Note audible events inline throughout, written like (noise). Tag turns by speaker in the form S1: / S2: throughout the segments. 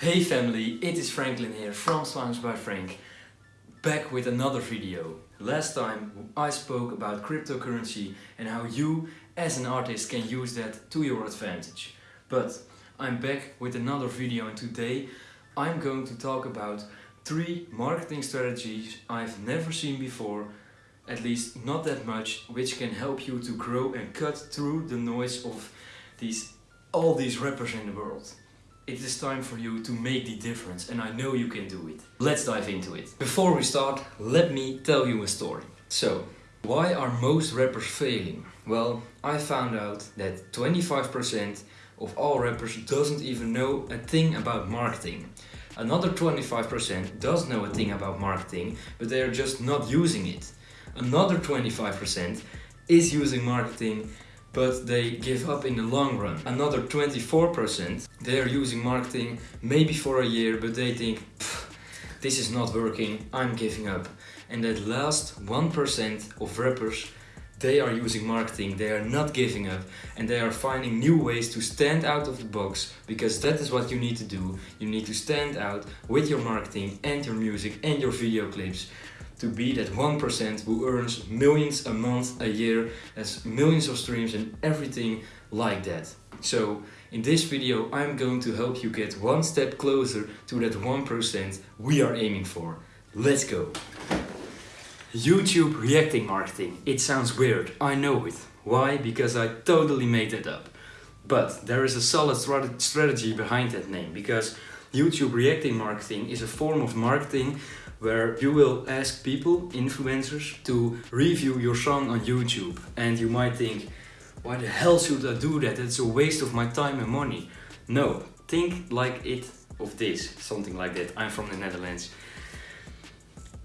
S1: Hey family, it is Franklin here from Songs by Frank, back with another video. Last time I spoke about cryptocurrency and how you as an artist can use that to your advantage. But I'm back with another video and today I'm going to talk about three marketing strategies I've never seen before, at least not that much, which can help you to grow and cut through the noise of these all these rappers in the world. It is time for you to make the difference and I know you can do it. Let's dive into it. Before we start, let me tell you a story. So, why are most rappers failing? Well, I found out that 25% of all rappers doesn't even know a thing about marketing. Another 25% does know a thing about marketing, but they are just not using it. Another 25% is using marketing but they give up in the long run. Another 24% they are using marketing maybe for a year but they think this is not working, I'm giving up. And that last 1% of rappers they are using marketing, they are not giving up and they are finding new ways to stand out of the box because that is what you need to do. You need to stand out with your marketing and your music and your video clips to be that 1% who earns millions a month, a year, has millions of streams and everything like that. So in this video I'm going to help you get one step closer to that 1% we are aiming for. Let's go! YouTube reacting marketing. It sounds weird, I know it. Why? Because I totally made that up. But there is a solid strategy behind that name because YouTube reacting marketing is a form of marketing where you will ask people, influencers, to review your song on YouTube. And you might think, why the hell should I do that? It's a waste of my time and money. No, think like it of this, something like that. I'm from the Netherlands.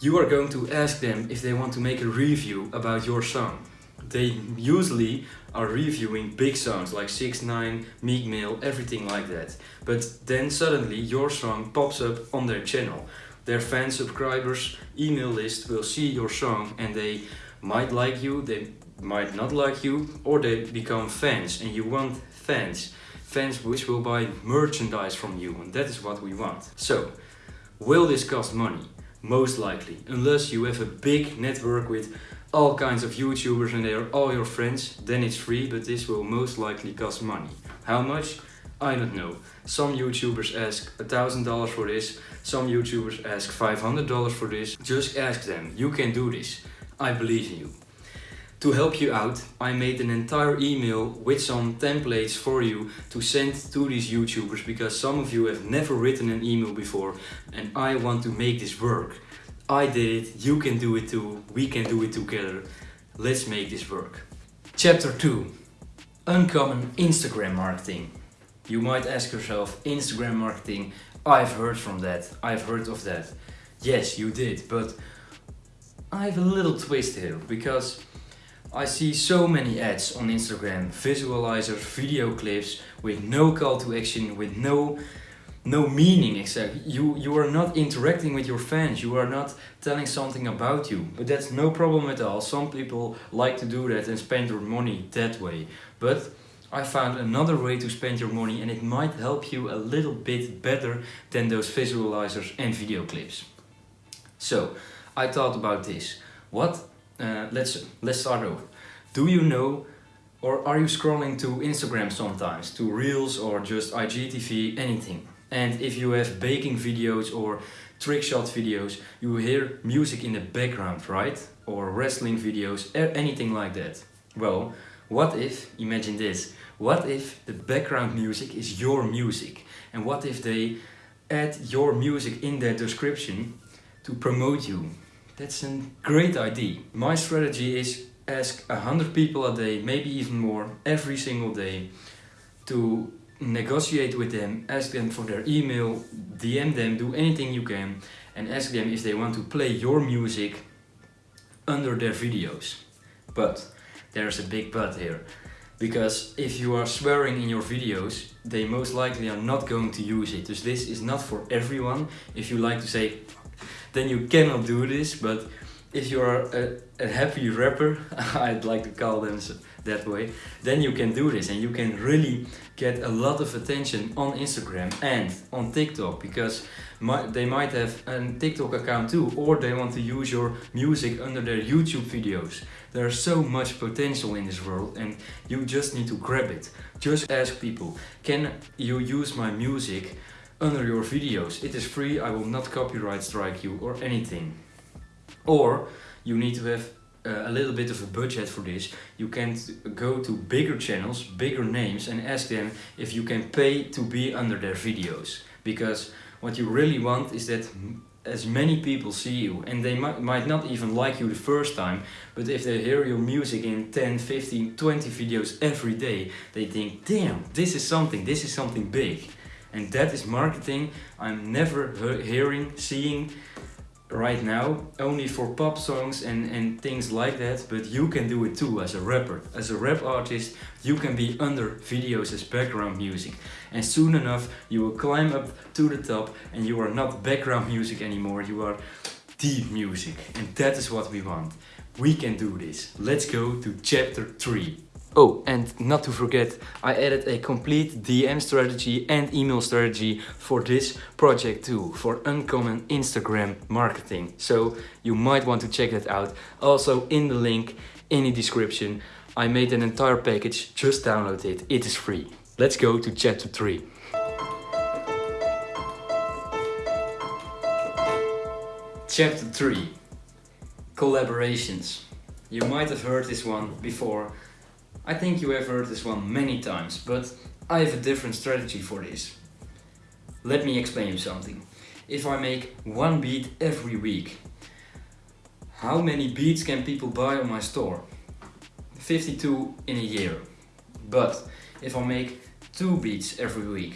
S1: You are going to ask them if they want to make a review about your song. They usually are reviewing big songs like 6 9 Meek Mill, everything like that. But then suddenly your song pops up on their channel their fan subscribers email list will see your song and they might like you, they might not like you, or they become fans and you want fans. Fans which will buy merchandise from you and that is what we want. So, will this cost money? Most likely, unless you have a big network with all kinds of YouTubers and they are all your friends, then it's free, but this will most likely cost money. How much? I don't know. Some YouTubers ask a thousand dollars for this, some YouTubers ask $500 for this. Just ask them, you can do this. I believe in you. To help you out, I made an entire email with some templates for you to send to these YouTubers because some of you have never written an email before and I want to make this work. I did it, you can do it too, we can do it together. Let's make this work. Chapter 2 Uncommon Instagram Marketing you might ask yourself, Instagram marketing, I've heard from that, I've heard of that. Yes, you did, but I have a little twist here, because I see so many ads on Instagram, visualizers, video clips, with no call to action, with no no meaning exactly. You, you are not interacting with your fans, you are not telling something about you. But that's no problem at all. Some people like to do that and spend their money that way. But I found another way to spend your money and it might help you a little bit better than those visualizers and video clips. So, I thought about this. What? Uh, let's, let's start over. Do you know or are you scrolling to Instagram sometimes, to Reels or just IGTV, anything? And if you have baking videos or trick shot videos, you hear music in the background, right? Or wrestling videos, anything like that. Well, what if, imagine this, what if the background music is your music? And what if they add your music in their description to promote you? That's a great idea. My strategy is ask 100 people a day, maybe even more, every single day to negotiate with them, ask them for their email, DM them, do anything you can and ask them if they want to play your music under their videos. But there's a big but here. Because if you are swearing in your videos, they most likely are not going to use it. So this is not for everyone. If you like to say, then you cannot do this. But if you are a, a happy rapper, (laughs) I'd like to call them that way, then you can do this and you can really get a lot of attention on Instagram and on TikTok because my, they might have a TikTok account too or they want to use your music under their YouTube videos. There's so much potential in this world and you just need to grab it. Just ask people, can you use my music under your videos? It is free, I will not copyright strike you or anything. Or you need to have uh, a little bit of a budget for this. You can go to bigger channels, bigger names and ask them if you can pay to be under their videos. Because what you really want is that as many people see you and they might, might not even like you the first time but if they hear your music in 10 15 20 videos every day they think damn this is something this is something big and that is marketing i'm never hearing seeing right now only for pop songs and, and things like that but you can do it too as a rapper. As a rap artist you can be under videos as background music. And soon enough you will climb up to the top and you are not background music anymore you are deep music. And that is what we want. We can do this. Let's go to chapter 3 Oh, and not to forget, I added a complete DM strategy and email strategy for this project too, for Uncommon Instagram marketing. So you might want to check that out. Also in the link in the description, I made an entire package, just download it, it is free. Let's go to chapter 3. Chapter 3 Collaborations. You might have heard this one before, I think you have heard this one many times, but I have a different strategy for this. Let me explain you something. If I make one beat every week, how many beats can people buy on my store? 52 in a year. But if I make two beats every week,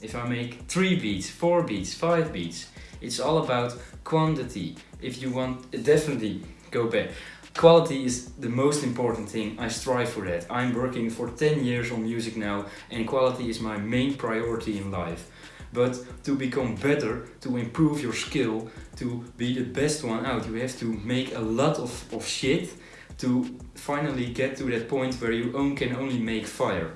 S1: if I make three beats, four beats, five beats, it's all about quantity. If you want, definitely go back. Quality is the most important thing, I strive for that. I'm working for 10 years on music now and quality is my main priority in life. But to become better, to improve your skill, to be the best one out, you have to make a lot of, of shit to finally get to that point where you own, can only make fire.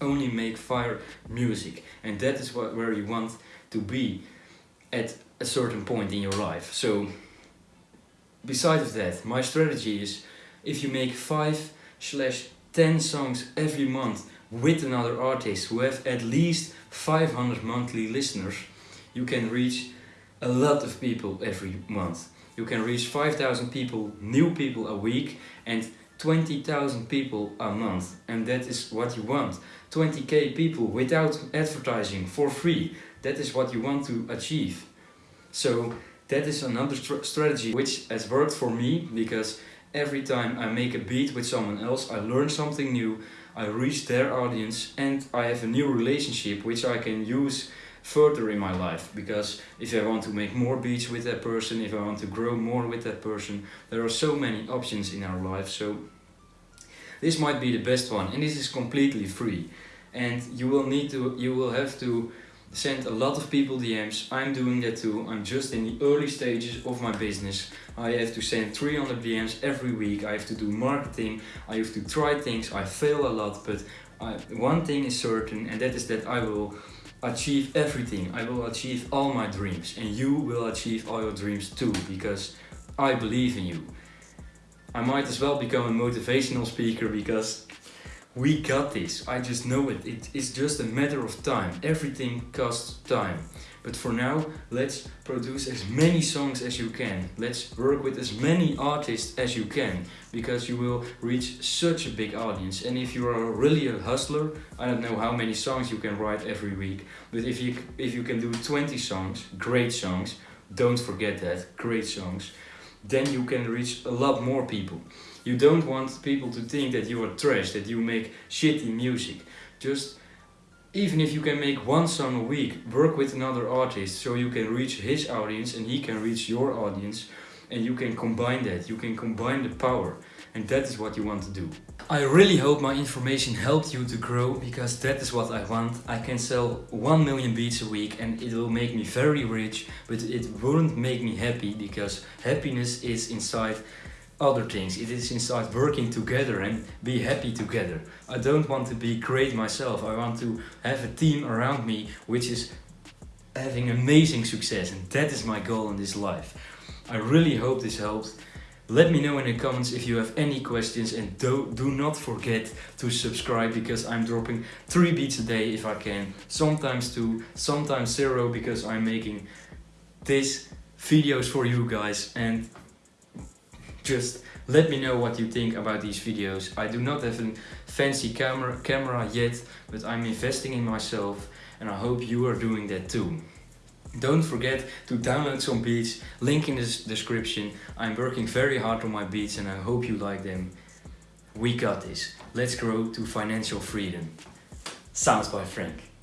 S1: Only make fire music. And that is what, where you want to be at a certain point in your life. So Besides that, my strategy is if you make 5 slash 10 songs every month with another artist who have at least 500 monthly listeners, you can reach a lot of people every month. You can reach 5,000 people, new people a week and 20,000 people a month and that is what you want. 20k people without advertising for free. That is what you want to achieve. So that is another strategy which has worked for me because every time I make a beat with someone else I learn something new, I reach their audience and I have a new relationship which I can use further in my life. Because if I want to make more beats with that person, if I want to grow more with that person, there are so many options in our life. So this might be the best one and this is completely free. And you will need to, you will have to send a lot of people DMs. I'm doing that too. I'm just in the early stages of my business. I have to send 300 DMs every week. I have to do marketing. I have to try things. I fail a lot, but I, one thing is certain and that is that I will achieve everything. I will achieve all my dreams and you will achieve all your dreams too because I believe in you. I might as well become a motivational speaker because we got this, I just know it. it. It's just a matter of time. Everything costs time. But for now, let's produce as many songs as you can. Let's work with as many artists as you can. Because you will reach such a big audience. And if you are really a hustler, I don't know how many songs you can write every week. But if you, if you can do 20 songs, great songs, don't forget that, great songs, then you can reach a lot more people. You don't want people to think that you are trash, that you make shitty music. Just, even if you can make one song a week, work with another artist so you can reach his audience and he can reach your audience and you can combine that, you can combine the power. and that is what you want to do. I really hope my information helped you to grow because that is what I want. I can sell 1 million beats a week and it will make me very rich, but it won't make me happy because happiness is inside other things. It is inside working together and be happy together. I don't want to be great myself. I want to have a team around me which is having amazing success and that is my goal in this life. I really hope this helped. Let me know in the comments if you have any questions and do, do not forget to subscribe because I'm dropping 3 beats a day if I can. Sometimes 2, sometimes 0 because I'm making these videos for you guys and just let me know what you think about these videos. I do not have a fancy camera, camera yet, but I'm investing in myself and I hope you are doing that too. Don't forget to download some beats, link in the description. I'm working very hard on my beats and I hope you like them. We got this. Let's grow to financial freedom. Sounds by Frank.